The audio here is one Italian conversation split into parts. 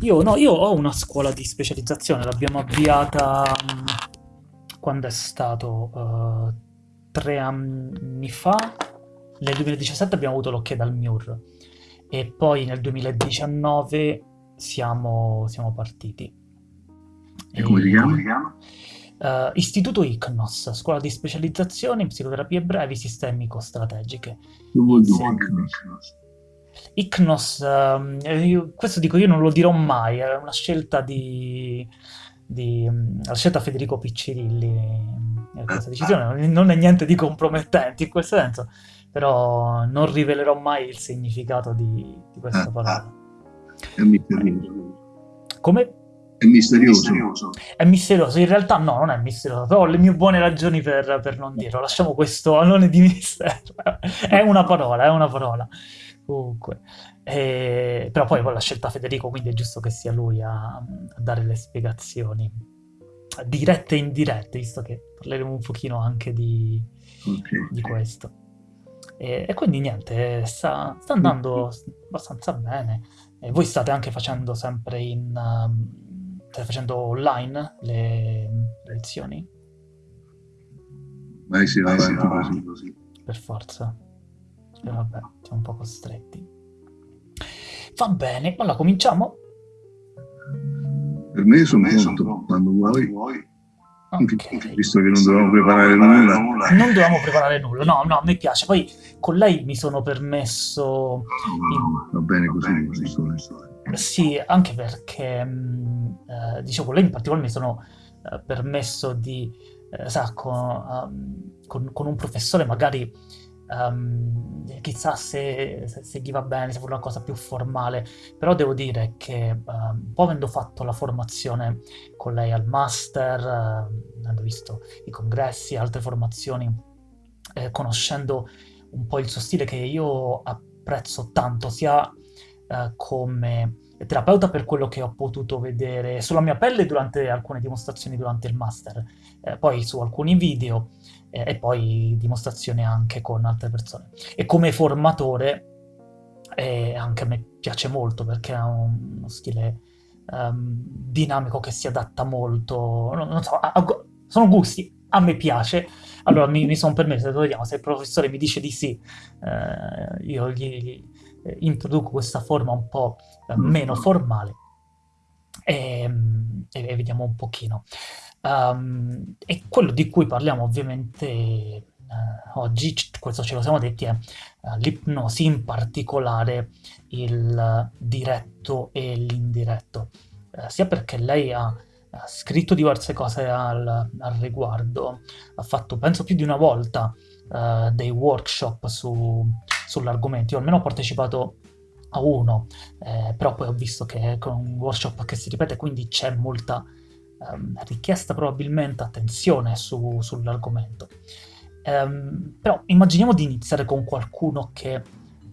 Io, no, io ho una scuola di specializzazione, l'abbiamo avviata mh, quando è stato uh, tre anni fa. Nel 2017 abbiamo avuto l'ok dal MIUR e poi nel 2019 siamo, siamo partiti. E come si chiama? Uh, Istituto ICNOS, scuola di specializzazione in psicoterapie brevi sistemico-strategiche. Che vuol dire ICNOS? ICNOS, io, questo dico io non lo dirò mai, è una scelta di... di la scelta Federico Piccirilli, eh, questa decisione non è niente di compromettente in questo senso, però non rivelerò mai il significato di, di questa parola. È misterioso. Come? È misterioso. È misterioso. In realtà no, non è misterioso, però ho le mie buone ragioni per, per non dirlo. Lasciamo questo alone di mistero. è una parola, è una parola. Comunque. E... Però poi l'ha scelta Federico, quindi è giusto che sia lui a, a dare le spiegazioni. Dirette e indirette, visto che parleremo un pochino anche di, Okay. di questo. E, e quindi niente, sta, sta andando abbastanza bene. E voi state anche facendo sempre in... um, state facendo online le, le lezioni? Vai si va avanti così, così. Per forza. E vabbè, siamo un po' costretti. Va bene, allora cominciamo? Per me sono pronto, quando vuoi. Ok. Visto che non dovevamo preparare nulla. Non dovevamo preparare nulla, no, no, mi piace. Poi con lei mi sono permesso... No, va bene così, così. Sì, anche perché, mh, eh, dicevo, con lei in particolare mi sono eh, permesso di, eh, sa, con, um, con- con un professore magari, um, chissà se, se, se gli va bene, se vuole una cosa più formale, però devo dire che, um, un po' avendo fatto la formazione con lei al master, eh, avendo visto i congressi, altre formazioni, eh, conoscendo un po' il suo stile che io apprezzo tanto, sia eh, come terapeuta per quello che ho potuto vedere sulla mia pelle durante alcune dimostrazioni durante il master, eh, poi su alcuni video eh, e poi dimostrazioni anche con altre persone. E come formatore eh, anche a me piace molto perché un- uno stile ehm, dinamico che si adatta molto, non, non so, a- a sono gusti, a me piace. Allora mi, mi sono permesso, vediamo, se il professore mi dice di sì, eh, io gli, gli- eh, introduco questa forma un po' eh, meno formale e, e- e vediamo un pochino. Um, e quello di cui parliamo ovviamente eh, oggi, questo ce lo siamo detti, è eh, l'ipnosi, in particolare il diretto e l'indiretto. Sia perché lei ha, scritto diverse cose al, al riguardo, ha fatto penso più di una volta dei workshop su- sull'argomento. Io almeno ho partecipato a uno, eh, però poi ho visto che è un workshop che si ripete, quindi c'è molta ehm, richiesta probabilmente attenzione su- sull'argomento. Ehm, però immaginiamo di iniziare con qualcuno che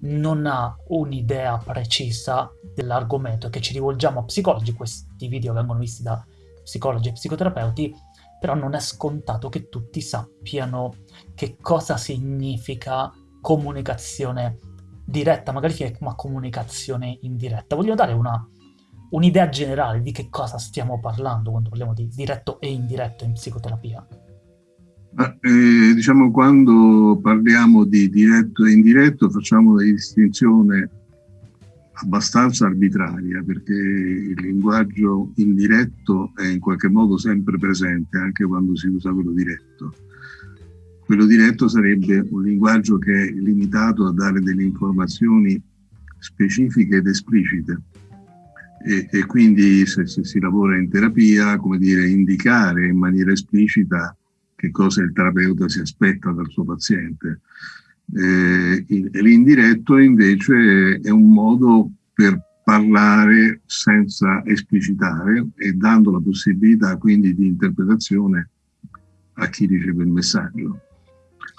non ha un'idea precisa dell'argomento e che ci rivolgiamo a psicologi, questi video vengono visti da psicologi e psicoterapeuti, però non è scontato che tutti sappiano che cosa significa comunicazione diretta, magari che ma comunicazione indiretta. Voglio dare una, un'idea generale di che cosa stiamo parlando quando parliamo di diretto e indiretto in psicoterapia. Ma, eh, diciamo, quando parliamo di diretto e indiretto facciamo una distinzione abbastanza arbitraria perché il linguaggio indiretto è in qualche modo sempre presente anche quando si usa quello diretto. Quello diretto sarebbe un linguaggio che è limitato a dare delle informazioni specifiche ed esplicite e, e quindi se, se si lavora in terapia, come dire, indicare in maniera esplicita che cosa il terapeuta si aspetta dal suo paziente. Eh, l'indiretto invece è un modo per parlare senza esplicitare e dando la possibilità quindi di interpretazione a chi riceve il messaggio.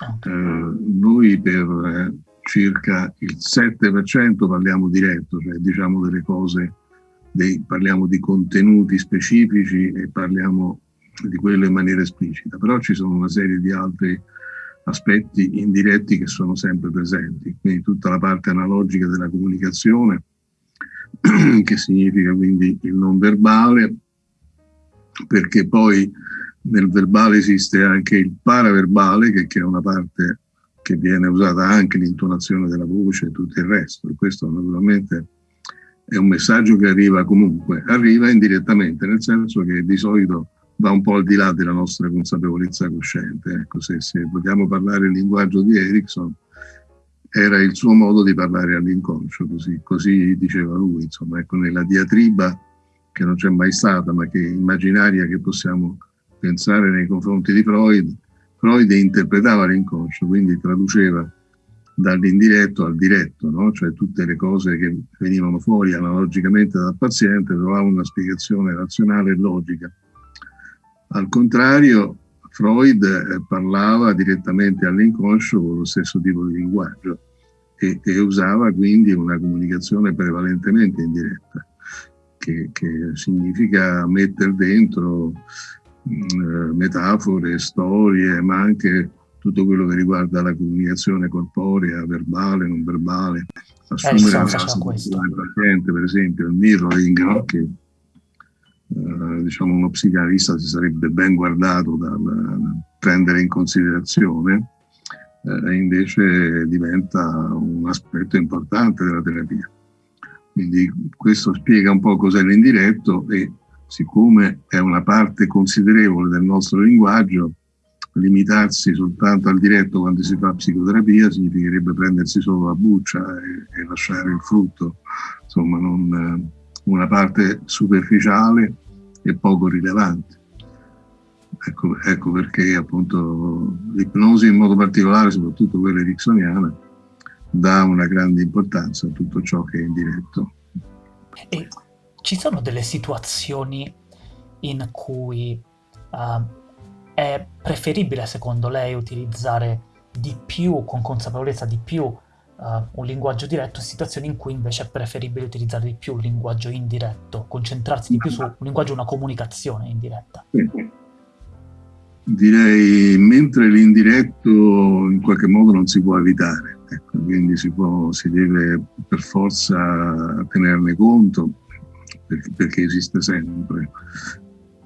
Eh, noi per eh, circa il 7% parliamo diretto, cioè diciamo delle cose, dei- parliamo di contenuti specifici e parliamo di quello in maniera esplicita, però ci sono una serie di altri aspetti indiretti che sono sempre presenti, quindi tutta la parte analogica della comunicazione, che significa quindi il non verbale, perché poi nel verbale esiste anche il paraverbale, che, che è una parte che viene usata anche l'intonazione della voce e tutto il resto. E questo naturalmente è un messaggio che arriva comunque, arriva indirettamente, nel senso che di solito va un po' al di là della nostra consapevolezza cosciente. Ecco, se, se vogliamo parlare il linguaggio di Erickson, era il suo modo di parlare all'inconscio, così, così diceva lui, insomma, ecco, nella diatriba che non c'è mai stata, ma che immaginaria che possiamo pensare nei confronti di Freud, Freud interpretava l'inconscio, quindi traduceva dall'indiretto al diretto, no? cioè tutte le cose che venivano fuori analogicamente dal paziente trovavano una spiegazione razionale e logica. Al contrario, Freud eh, parlava direttamente all'inconscio con lo stesso tipo di linguaggio e, e usava quindi una comunicazione prevalentemente indiretta, che, che significa mettere dentro metafore, storie, ma anche tutto quello che riguarda la comunicazione corporea, verbale, non verbale, assumere eh, la del paziente, per esempio, il mirroring, no? che eh, diciamo uno psicanalista si sarebbe ben guardato dal, dal prendere in considerazione, eh, invece diventa un aspetto importante della terapia. Quindi questo spiega un po' cos'è l'indiretto e siccome è una parte considerevole del nostro linguaggio, limitarsi soltanto al diretto quando si fa psicoterapia significherebbe prendersi solo la buccia e, e lasciare il frutto, insomma non, una parte superficiale e poco rilevante. Ecco, ecco perché appunto l'ipnosi in modo particolare, soprattutto quella ericksoniana, dà una grande importanza a tutto ciò che è indiretto. E ci sono delle situazioni in cui uh, è preferibile, secondo lei, utilizzare di più, con consapevolezza di più, uh, un linguaggio diretto, situazioni in cui invece è preferibile utilizzare di più un linguaggio indiretto, concentrarsi di più su un linguaggio, una comunicazione indiretta? Direi, mentre l'indiretto in qualche modo non si può evitare, ecco, quindi si, può, si deve per forza tenerne conto, perché, perché esiste sempre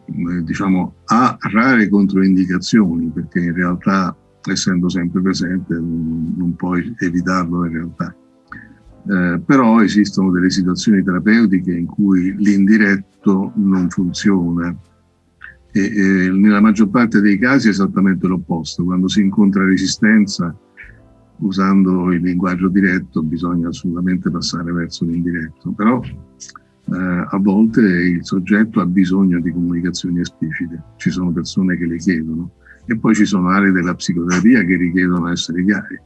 eh, diciamo, ha rare controindicazioni perché in realtà essendo sempre presente non, puoi evitarlo in realtà. Eh, però esistono delle situazioni terapeutiche in cui l'indiretto non funziona e, e nella maggior parte dei casi è esattamente l'opposto. Quando si incontra resistenza usando il linguaggio diretto bisogna assolutamente passare verso l'indiretto. Però eh, a volte il soggetto ha bisogno di comunicazioni esplicite, ci sono persone che le chiedono e poi ci sono aree della psicoterapia che richiedono essere chiari.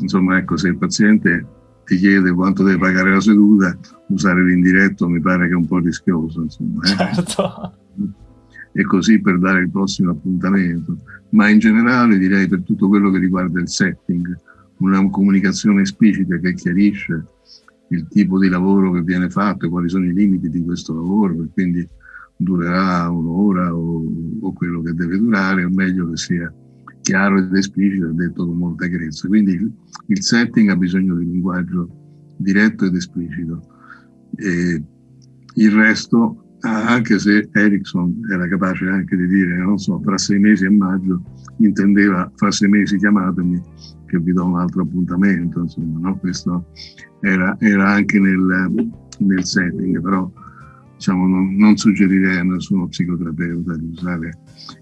Insomma, ecco, se il paziente ti chiede quanto deve pagare la seduta, usare l'indiretto mi pare che è un po' rischioso. Insomma, eh? Certo. E così per dare il prossimo appuntamento. Ma in generale direi per tutto quello che riguarda il setting, una comunicazione esplicita che chiarisce il tipo di lavoro che viene fatto quali sono i limiti di questo lavoro e quindi durerà un'ora o, o, quello che deve durare, è meglio che sia chiaro ed esplicito e detto con molta chiarezza. Quindi il, il setting ha bisogno di linguaggio diretto ed esplicito. E il resto, anche se Erickson era capace anche di dire, non so, fra sei mesi e maggio, intendeva fra sei mesi chiamatemi che vi do un altro appuntamento, insomma, no? questo era, era anche nel, nel, setting, però diciamo, non, non, suggerirei a nessuno psicoterapeuta di usare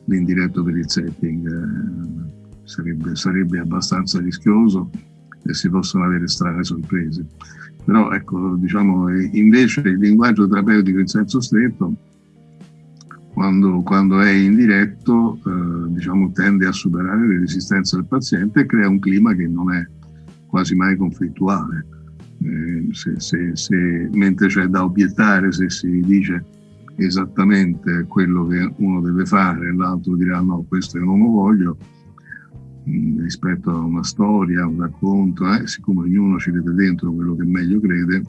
l'indiretto per il setting, eh, sarebbe, sarebbe abbastanza rischioso e si possono avere strane sorprese. Però ecco, diciamo, invece il linguaggio terapeutico in senso stretto quando, quando è indiretto eh, diciamo, tende a superare le resistenze del paziente e crea un clima che non è quasi mai conflittuale. Eh, se, se, se, mentre c'è da obiettare se si dice esattamente quello che uno deve fare l'altro dirà no, questo io non lo voglio, rispetto a una storia, un racconto, eh, siccome ognuno ci vede dentro quello che meglio crede,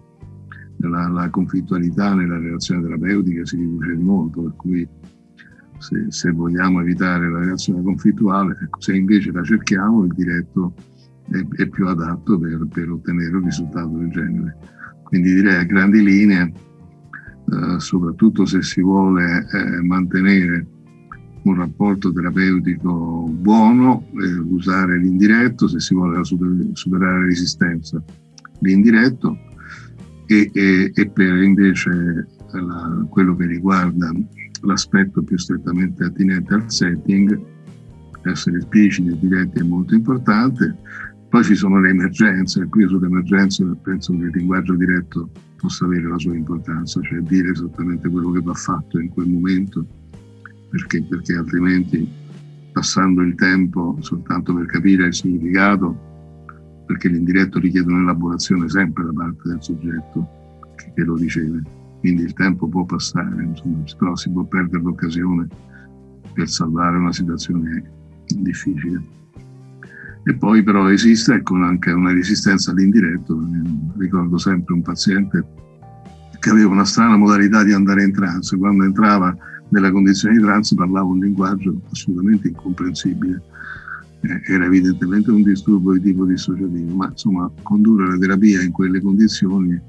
la, la conflittualità nella relazione terapeutica si riduce di molto, per cui se, se, vogliamo evitare la relazione conflittuale, ecco, se invece la cerchiamo, il diretto è, è più adatto per, per, ottenere un risultato del genere. Quindi direi a grandi linee, eh, soprattutto se si vuole eh, mantenere un rapporto terapeutico buono, eh, usare l'indiretto se si vuole superare la resistenza, l'indiretto e, e, e per invece la, quello che riguarda l'aspetto più strettamente attinente al setting, essere espliciti e diretti è molto importante. Poi ci sono le emergenze, qui sulle emergenze penso che il linguaggio diretto possa avere la sua importanza, cioè dire esattamente quello che va fatto in quel momento, perché, perché altrimenti passando il tempo soltanto per capire il significato, perché l'indiretto richiede un'elaborazione sempre da parte del soggetto che lo riceve quindi il tempo può passare, insomma, però si può perdere l'occasione per salvare una situazione difficile. E poi però esiste ecco, anche una resistenza all'indiretto. Ricordo sempre un paziente che aveva una strana modalità di andare in trance. Quando entrava nella condizione di trance parlava un linguaggio assolutamente incomprensibile. Eh, era evidentemente un disturbo di tipo dissociativo, ma insomma condurre la terapia in quelle condizioni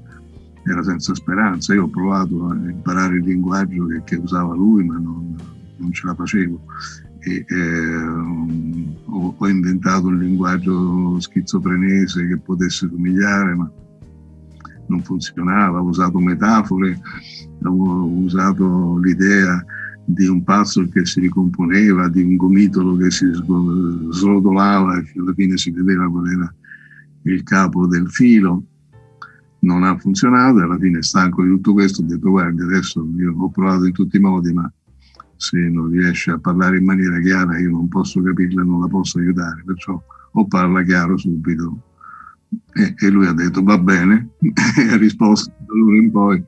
era senza speranza. Io ho provato a imparare il linguaggio che, che usava lui, ma non, non, ce la facevo. E, eh, ho, ho, inventato un linguaggio schizofrenese che potesse somigliare, ma non funzionava. Ho usato metafore, ho usato l'idea di un pazzo che si ricomponeva, di un gomitolo che si srotolava e alla fine si vedeva qual era il capo del filo non ha funzionato e alla fine stanco di tutto questo ho detto guardi adesso io ho provato in tutti i modi ma se non riesce a parlare in maniera chiara io non posso capirla non la posso aiutare perciò o parla chiaro subito e lui ha detto va bene. E ha risposto da allora in poi.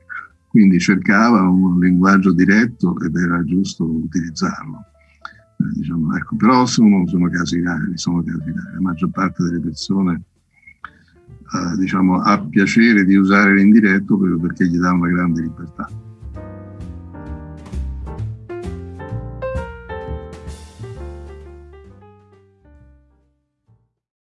Quindi cercava un linguaggio diretto ed era giusto utilizzarlo. Eh, diciamo, ecco, però sono, sono casi rari sono casi rari. La maggior parte delle persone eh, diciamo, ha piacere di usare l'indiretto proprio perché gli dà una grande libertà.